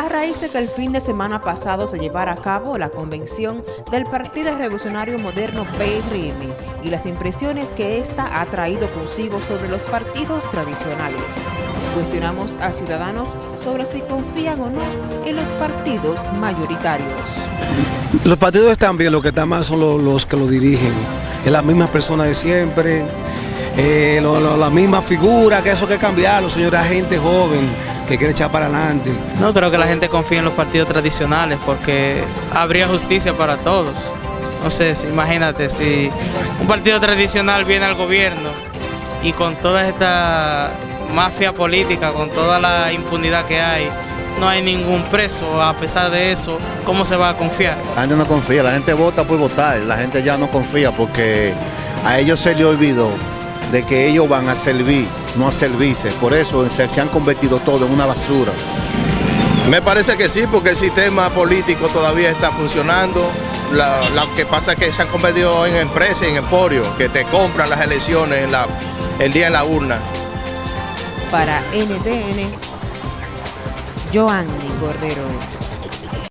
A raíz de que el fin de semana pasado se llevara a cabo la convención del Partido Revolucionario Moderno PRM y las impresiones que ésta ha traído consigo sobre los partidos tradicionales. Cuestionamos a ciudadanos sobre si confían o no en los partidos mayoritarios. Los partidos están bien, lo que están mal son los, los que lo dirigen. Es la misma persona de siempre, eh, lo, lo, la misma figura, que eso hay que cambiarlo, señora, gente joven que quiere echar para adelante. No creo que la gente confíe en los partidos tradicionales porque habría justicia para todos. No sé, imagínate, si un partido tradicional viene al gobierno y con toda esta mafia política, con toda la impunidad que hay, no hay ningún preso, a pesar de eso, ¿cómo se va a confiar? La gente no confía, la gente vota por votar, la gente ya no confía porque a ellos se les olvidó de que ellos van a servir, no a servirse. Por eso se, se han convertido todo en una basura. Me parece que sí, porque el sistema político todavía está funcionando. Lo que pasa es que se han convertido en empresas, en emporios, que te compran las elecciones en la, el día en la urna. Para NTN, Joanny Cordero.